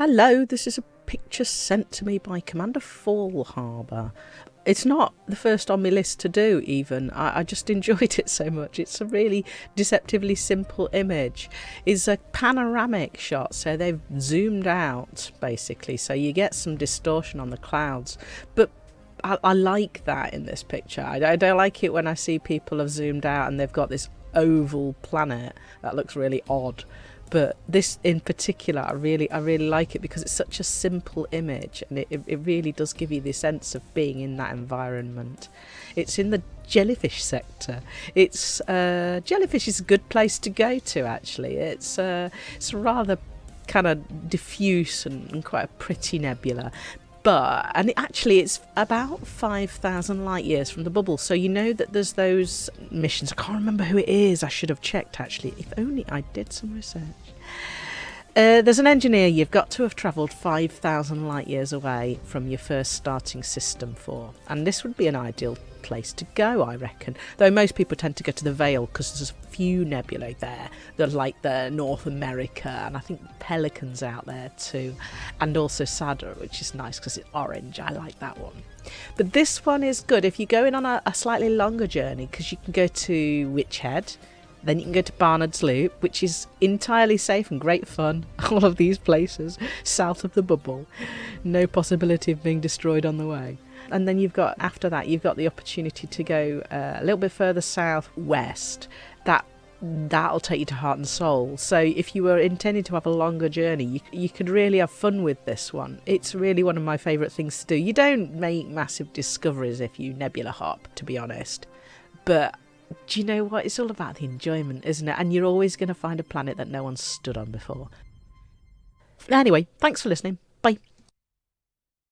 Hello, this is a picture sent to me by Commander Fallharbour. It's not the first on my list to do, even. I, I, just enjoyed it so much. It's a really deceptively simple image. It's a panoramic shot, so they've zoomed out, basically, so you get some distortion on the clouds. But I, I like that in this picture. I, I don't like it when I see people have zoomed out and they've got this oval planet that looks really odd. But this in particular i really i really like it because it's such a simple image and it, it really does give you the sense of being in that environment. It's in the jellyfish sector. It's uh, jellyfish is a good place to go to actually. It's uh, it's rather kind of diffuse and, and quite a pretty nebula but and it, actually it's about 5000 light years from the bubble. So you know that there's those missions. I can't remember who it is. I should have checked actually. If only i did some research uh, there's an engineer you've got to have travelled 5,000 light years away from your first starting system for, and this would be an ideal place to go, I reckon. Though most people tend to go to the Veil because there's a few nebulae there that like the North America, and I think Pelicans out there too, and also Sadr, which is nice because it's orange. I like that one. But this one is good if you're going on a, a slightly longer journey because you can go to Witch Head then you can go to Barnard's Loop, which is entirely safe and great fun. All of these places south of the bubble. No possibility of being destroyed on the way. And then you've got, after that, you've got the opportunity to go uh, a little bit further south west. That that'll take you to Heart and Soul. So if you were intending to have a longer journey, you, you could really have fun with this one. It's really one of my favourite things to do. You don't make massive discoveries if you nebula hop, to be honest. But do you know what? It's all about the enjoyment, isn't it? And you're always going to find a planet that no one's stood on before. Anyway, thanks for listening.